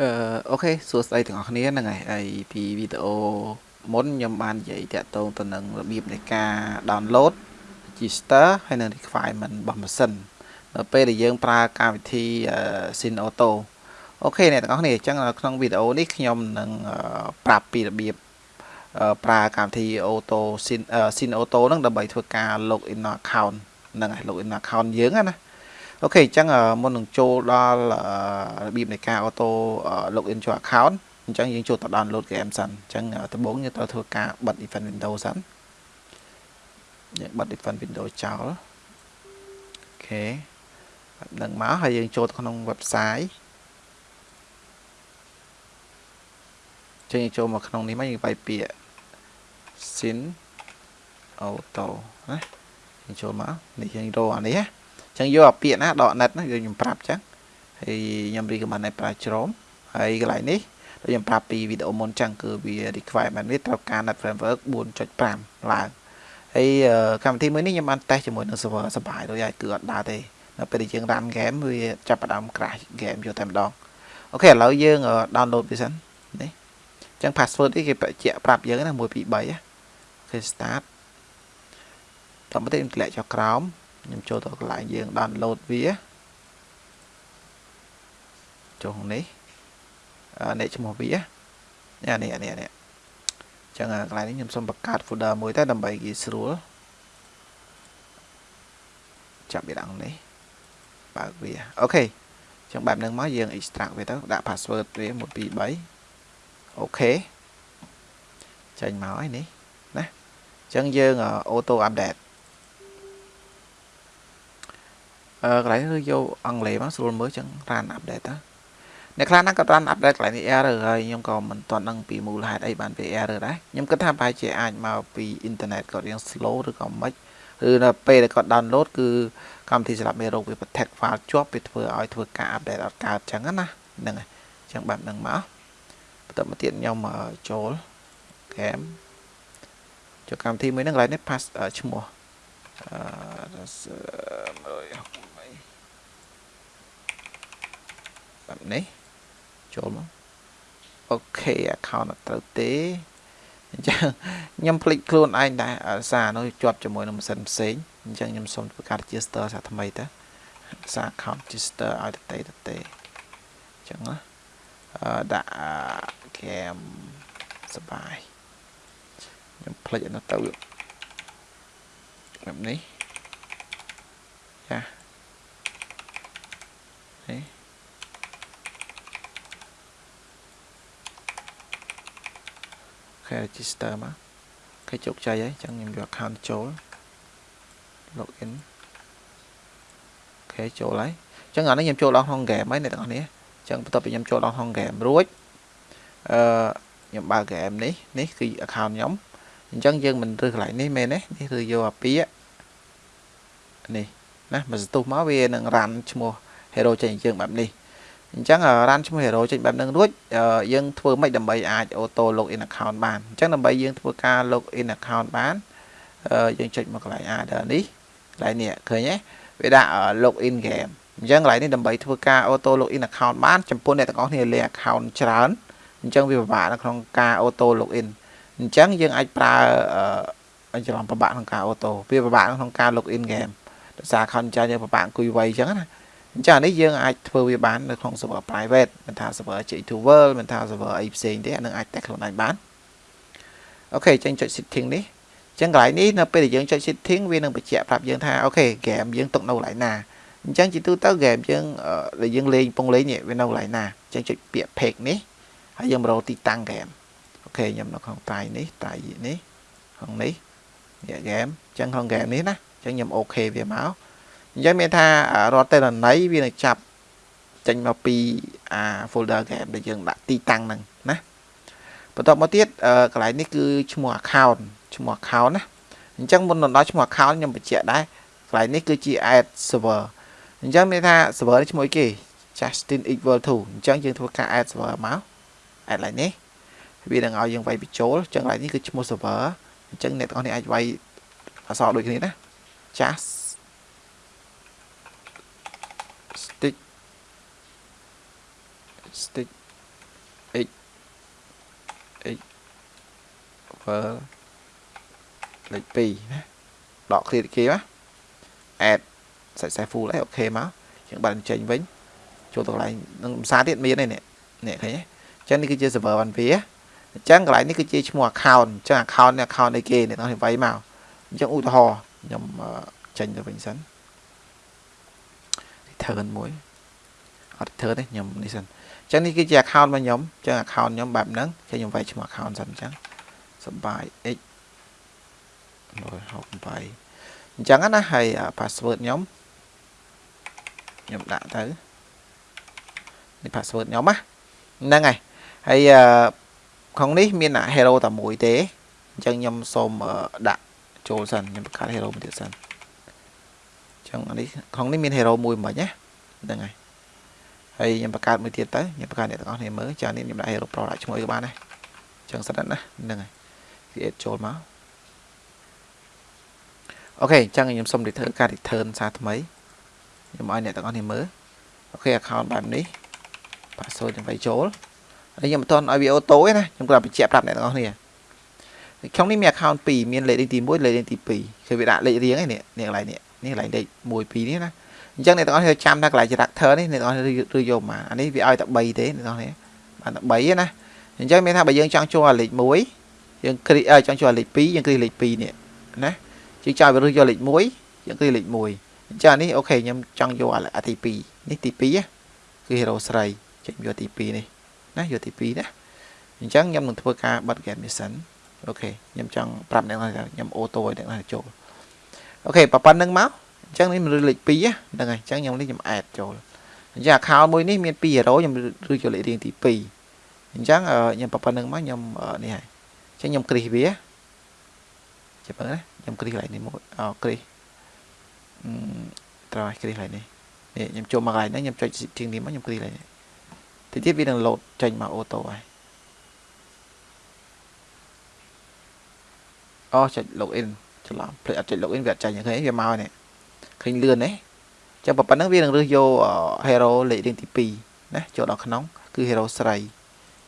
អឺអូខេសួស្តីទាំងអស់គ្នាហ្នឹងហើយហើយពីវីដេអូមុនខ្ញុំបាននិយាយតាក់ទងទៅនឹងរបៀបនៃការ download register ហើយនិង requirement របស់ម៉ាស៊ីននៅពេលដែលយើងប្រើកម្មវិធី Sin Auto អូខេអ្នកទាំងអស់គ្នាអញ្ចឹងក្នុងវីដេអូនេះខ្ញុំនឹងប្រាប់ពីរបៀបប្រើកម្មវិធី Auto Sin Sin Auto ហ្នឹងដើម្បីធ្វើការ login account ហ្នឹងហើយ login account យើងណា អូខេអញ្ចឹងមុននឹងចូលដល់របៀបនៃការ auto login ចូល account អញ្ចឹងយើងចូលទៅ download game សិនអញ្ចឹងដំបូងយើងត្រូវធ្វើការបិទ event window សិនយើងបិទ event window ចោលអូខេនឹងមកហើយយើងចូលទៅក្នុង website ចឹងយើងចូលមកក្នុងនេះមកយើងបាយពាក្យ sin auto ណាយើងចូលមកនេះយើងរកអានេះណា ចឹងយកអាពាក្យណាដក net ហ្នឹងគឺខ្ញុំប្រាប់ចឹងហើយខ្ញុំ recommend ឲ្យប្រើជ្រោមហើយកន្លែងនេះដូចខ្ញុំប្រាប់ពីវីដេអូមុនចឹងគឺវា requirement វាត្រូវការ net framework 4.5ឡើងហើយកម្មវិធីមួយនេះខ្ញុំបានតេស្តជាមួយនឹង server សបាយដូចហើយគឺអត់ដើរទេនៅពេលដែលយើង run game វាចាប់ផ្ដើម crash game យកតែម្ដងអូខេឥឡូវយើង download វាសិននេះចឹង password នេះគេបញ្ជាក់ប្រាប់យើងណា1 2 3អូខេ start តាមទៅខ្ញុំធ្លាក់ចុះក្រោម ខ្ញុំចូលទៅកន្លែងយើង download វាចុះនេះនេះឈ្មោះវានេះនេះនេះនេះចឹងកន្លែងនេះខ្ញុំសូមបង្កើត folder មួយទៅដើម្បីងាយស្រួលចាប់វាដល់នេះបើកវាអូខេចឹងបែបហ្នឹងមកយើង extract វាទៅដាក់ password វា1 2 3អូខេចេញមកហើយនេះណាចឹងយើង auto update អឺ កន្លែងគឺយកអង់គ្លេសមកស្រួលមើលចឹង run update តាអ្នកខ្លះហ្នឹងក៏ run update កន្លែងនេះ error ហើយខ្ញុំក៏មិនទាន់ដឹងពីមូលហេតុអីបានវា error ដែរខ្ញុំគិតថាប្រហែលជាអាចមកពី internet គាត់រៀង slow ឬក៏មិនឬនៅពេលដែលគាត់ download គឺកម្មវិធីសម្រាប់មេរោគវា protect file ជាប់វាធ្វើឲ្យធ្វើការ update អត់កើតចឹងណាហ្នឹងហើយចឹងបែបហ្នឹងមកបន្តមកទៀតខ្ញុំចូល game ចូលកម្មវិធីមួយហ្នឹងកន្លែងនេះ pass ឈ្មោះអឺបែប នេះចូលមកអូខេ account អត់ត្រូវទេអញ្ចឹងខ្ញុំភ្លេចខ្លួនឯងដែរសារនោះជាប់ជាមួយនឹងម៉ាស៊ីនផ្សេងអញ្ចឹងខ្ញុំសូមធ្វើការ register សារថ្មីទៅសារ account register ឲ្យទៅទៅទៅអញ្ចឹងណាអឺដាក់ game សបាយខ្ញុំភ្លេចនោះទៅបែបនេះចានេះ ខែ register មកគេជោគជ័យហើយអញ្ចឹងខ្ញុំយក account ចូល login អូខេចូលហើយអញ្ចឹងអានេះខ្ញុំចូលដល់ក្នុង game ហើយអ្នកទាំងអស់គ្នាអញ្ចឹងបន្ទាប់ពីខ្ញុំចូលដល់ក្នុង game រួចអឺខ្ញុំបើក game នេះនេះគឺ account ខ្ញុំអញ្ចឹងយើងមិនរើសកន្លែងនេះមែនទេនេះគឺយកអាពាកនេះណាមកសន្ទុះមកវានឹង run ឈ្មោះ hero ចេញយើងបែបនេះ អញ្ចឹងរ៉ានឈ្មោះ hero ចេញបែបហ្នឹងរួចយើងធ្វើម៉េចដើម្បីអាច auto login account បានអញ្ចឹងដើម្បីយើងធ្វើការ login account បានយើងចុចមកកន្លែង adder នេះកន្លែងនេះឃើញទេវាដាក់ login game អញ្ចឹងកន្លែងនេះដើម្បីធ្វើការ auto login account បានចំពោះអ្នកទាំងអស់គ្នាលេខ account ច្រើនអញ្ចឹងវាពិបាកនៅក្នុងការ auto login អញ្ចឹងយើងអាចប្រើអញ្ចឹងពិបាកក្នុងការ auto វាពិបាកក្នុងការ login game ដោយសារ account ច្រើនយើងពិបាកអង្គុយវៃអញ្ចឹងណា អញ្ចឹងនេះយើងអាចធ្វើវាបាននៅក្នុង server private មិនថា server J2 World មិនថា server អីផ្សេងទេអានឹងអាចតែខ្លួនឯងបាន OK ចេញចុច setting នេះអញ្ចឹងកន្លែងនេះនៅពេលដែលយើងចុច setting វានឹងបញ្ជាក់ប្រាប់យើងថាអូខេ game យើងទុកនៅកន្លែងណាអញ្ចឹងជាទូទៅ game យើងដែលយើងលេងពងលេងវានៅកន្លែងណាអញ្ចឹងចុចពាក្យ page នេះហើយយើងរកទីតាំង game អូខេខ្ញុំនៅក្នុង drive នេះ driveនេះក្នុងនេះនេះ game អញ្ចឹងក្នុង game នេះណាអញ្ចឹងខ្ញុំអូខេវាមក អញ្ចឹងមានថារាល់តេន័យវានឹងចាប់ចេញមកពីអា folder game ដែលយើងដាក់ទីតាំងហ្នឹងណាបន្តមកទៀតកន្លែងនេះគឺឈ្មោះ account ឈ្មោះ account ណាអញ្ចឹងមុនដល់ឈ្មោះ account ខ្ញុំបញ្ជាក់ដែរកន្លែងនេះគឺជា add server អញ្ចឹងមានថា server នេះឈ្មោះអីគេ Justin equal to អញ្ចឹងយើងធ្វើការ add server មក add កន្លែងនេះវានឹងឲ្យយើងវាយបញ្ចូលអញ្ចឹងកន្លែងនេះគឺឈ្មោះ server អញ្ចឹងអ្នកទាំងអស់នេះអាចវាយអក្សរដូចគ្នាណា Just stick x x over លេខ2ណាដក clear គេណា add successful ហើយអូខេមកយើងបានចេញវិញចូលទៅកន្លែងនឹងភាសាទៀតមានឯនេះនេះឃើញទេអញ្ចឹងនេះគឺជា server វ៉ាន់វាអញ្ចឹងកន្លែងនេះគឺជាឈ្មោះ account អញ្ចឹង account នេះ account នៃគេអ្នកនរវាយមកអញ្ចឹងឧទាហរណ៍ខ្ញុំចេញទៅវិញសិន return មួយ អត់ return ទេខ្ញុំនេះសិនអញ្ចឹងនេះគឺជា account របស់ខ្ញុំអញ្ចឹង account ខ្ញុំបែបហ្នឹងចឹងខ្ញុំវាយឈ្មោះ account សិនអញ្ចឹងសបាយ x 168អញ្ចឹងណាហើយ password ខ្ញុំខ្ញុំដាក់ទៅនេះ password ខ្ញុំណាហ្នឹងហើយហើយក្នុងនេះមាន hero តែមួយទេអញ្ចឹងខ្ញុំសូមដាក់ចូលសិនខ្ញុំបង្កើត hero មួយទៀតសិនអញ្ចឹងនេះក្នុងនេះមាន hero មួយមិនណាហ្នឹងហើយ ហើយខ្ញុំបង្កើតមួយទៀតទៅខ្ញុំបង្កើតអ្នកទាំងអស់គ្នាមើលចានេះខ្ញុំដាក់ hero pro ដាក់ឈ្មោះក៏បានដែរអញ្ចឹងសិនណាហ្នឹងហើយ create ចូលមកអូខេអញ្ចឹងខ្ញុំសុំ return ការ return សារថ្មីខ្ញុំឲ្យអ្នកទាំងអស់គ្នាមើលអូខេ account បែបនេះ password ខ្ញុំវាយចូលហើយខ្ញុំមិនទាន់ឲ្យវាអូតូទេណាខ្ញុំគ្រាន់បញ្ជាក់ប្រាប់អ្នកទាំងអស់គ្នាក្នុងនេះមាន account 2មានលេខលេខទី1លេខលេខទី2គឺវាដាក់លេខរៀងឯនេះនេះកន្លែងនេះនេះកន្លែងលេខ1 2នេះណា អញ្ចឹងអ្នកទាំងអស់គ្នាចាំថាកន្លែង character នេះអ្នកទាំងអស់គ្នាឬយកមកអានេះវាឲ្យតែ3ទេអ្នកទាំងអស់គ្នាបានតែ3ទេណាអញ្ចឹងមានថាបើយើងចង់ចូលលេខ1យើងគ្រីចង់ចូលលេខ2យើងគ្រីលេខ2នេះណាជាងចៅវារើសយកលេខ1យើងគ្រីលេខ1អញ្ចឹងនេះអូខេខ្ញុំចង់យកអាទី2នេះទី2គឺ hero ស្រីចេញយកទី2នេះណាយកទី2ណាអញ្ចឹងខ្ញុំនឹងធ្វើការបិទ game mission អូខេខ្ញុំចង់ប្រាប់អ្នកថាខ្ញុំអូតូឲ្យអ្នកណាចូលអូខេប៉ុណ្្នឹងមក អញ្ចឹងនេះមានលេខ2ហ្នឹងហើយអញ្ចឹងខ្ញុំនេះខ្ញុំ add ចូលអញ្ចឹង account មួយនេះមាន2 hero ខ្ញុំឬចូលលេខរៀងទី2អញ្ចឹងខ្ញុំប៉ុណ្្នឹងមកខ្ញុំនេះហើយអញ្ចឹងខ្ញុំគ្រីសវាចាំមើលណាខ្ញុំគ្រីសកន្លែងនេះមួយអូគ្រីសត្រូវឲ្យគ្រីសកន្លែងនេះនេះខ្ញុំចូលមកកន្លែងហ្នឹងខ្ញុំចុចជាងនេះមកខ្ញុំគ្រីសកន្លែងនេះតិចទៀតវានឹង load ចេញមកអូតូហើយអូចុច login ច្រឡំភ្លេចអត់ចុច login វាអត់ចាញ់ឃើញវាមកនេះ ឃើញលឿនទេចាំប៉ុណ្ណឹងវានឹងរើសយក hero លេខរៀងទី2ណាចូលដល់ក្នុងគឺ hero ស្រី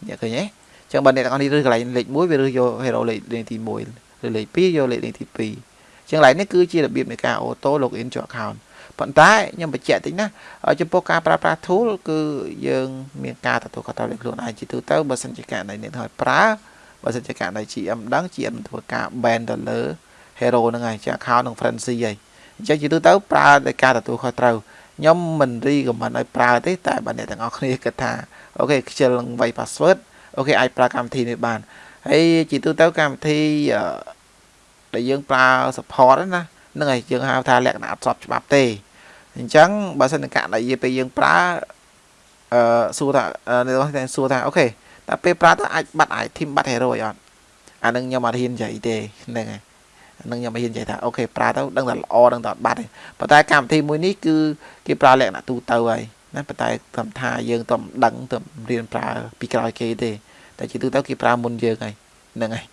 អ្នកឃើញទេចឹងបើអ្នកទាំងអស់នេះរើសកន្លែងលេខ1វារើសយក hero លេខរៀងទី1ឬលេខ2យកលេខរៀងទី2ចឹងកន្លែងនេះគឺជារបៀបនៃការ auto login ចូល account ប៉ុន្តែខ្ញុំបញ្ជាក់តិចណាចំពោះការប្រើប្រាស់ tool គឺយើងមានការទទួលខុសត្រូវលើខ្លួនឯងជាទូទៅបើសិនជាករណីនេះហើយប្រើបើសិនជាករណី GM ដឹង GM ធ្វើការ ban ទៅលើ hero ហ្នឹងហើយជា account នឹង frenzy ហើយ អញ្ចឹងជាទូទៅប្រើដោយការទទួលខុសត្រូវខ្ញុំមិនរីកមិនឲ្យប្រើទេតែបើអ្នកទាំងអស់គ្នាគិតថា OK ខ្ជិលនឹងវាយ password OK អាចប្រើកម្មវិធីនេះបានហើយជាទូទៅកម្មវិធីដែលយើងប្រើ support ណានឹងឲ្យយើងហៅថាលក្ខណៈអត់ស្របច្បាប់ទេអញ្ចឹងបើសិនករណីពេលយើងប្រើអឺសួរថានៅតែសួរថា OK តែពេលប្រើទៅអាចបាត់អាច team បាត់ hero អីអត់អានឹងខ្ញុំអត់ហ៊ាននិយាយទេហ្នឹងហើយ នឹងខ្ញុំមិនហ៊ាននិយាយថាអូខេប្រើទៅដឹងតែល្អដឹងតែអត់បាត់ទេប៉ុន្តែកម្មវិធីមួយនេះគឺគេប្រើលក្ខណៈទូទៅហើយណាប៉ុន្តែត្រឹមថាយើងទៅដឹងទៅរៀនប្រើពីក្រោយគេទេតែជាទូទៅគេប្រើមុនយើងហើយហ្នឹងហើយ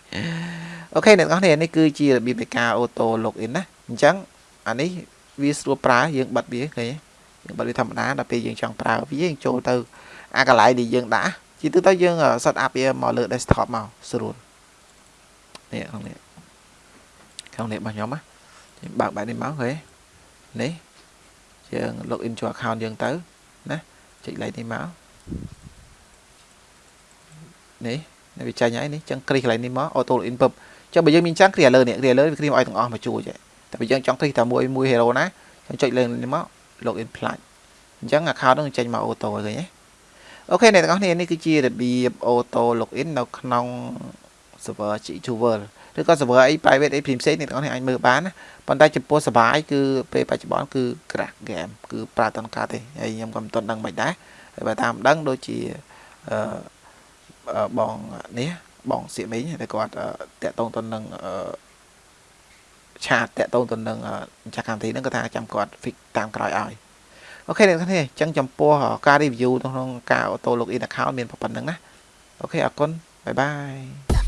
អូខេអ្នកនរនេះនេះគឺជារបៀបនៃការ auto login ណាអញ្ចឹងអានេះវាស្រួលប្រើយើងបិទវាឃើញយើងបិទវាធម្មតាដល់ពេលយើងចង់ប្រើវាយើងចូលទៅអាកន្លែងដែលយើងដាក់ជាទូទៅយើង set up វាមកលើ desktop មកស្រួលនេះក្នុងនេះ ក្នុងនេះរបស់ខ្ញុំណាយើងបើកបែបនេះមកឃើញនេះយើង login ចូល account យើងទៅណាចុចលេខនេះមកនេះនេះវាចាញ់ហើយនេះចឹងគ្រីកន្លែងនេះមក auto login ពឹបចុះបើយើងមានចាំគ្រីលើនេះគ្រីលើវាគ្រីឲ្យទាំងអស់មកជួយតែបើយើងចង់គ្រីតែមួយមួយ hero ណាយើងចុចលើនេះមក login ផ្លាច់អញ្ចឹង account នឹងចេញមក auto ឃើញទេអូខេអ្នកទាំងអស់គ្នានេះគឺជារបៀប auto login នៅក្នុង server G2 World ឬក៏ server អី private អីផ្សេងៗអ្នកទាំងអស់គ្នាអាចមើលបានណាប៉ុន្តែចំពោះសបាយគឺពេលបច្ចុប្បន្នគឺ crack game គឺប្រើតនកាទេហើយខ្ញុំក៏មិនទាន់ដឹងមិនដែរហើយបើតាមដឹងដូចជាអឺបងនេះបងសៀកមីងតែគាត់តាក់ទងទៅនឹងchat តាក់ទងទៅនឹងម្ចាស់កម្មវិធីហ្នឹងគាត់ថាចាំគាត់ fix តាមក្រោយឲ្យ OK អ្នកទាំងនេះអញ្ចឹងចំពោះការ review ក្នុងការ auto login account មានប៉ុណ្ណឹងណា OK អរគុណ bye bye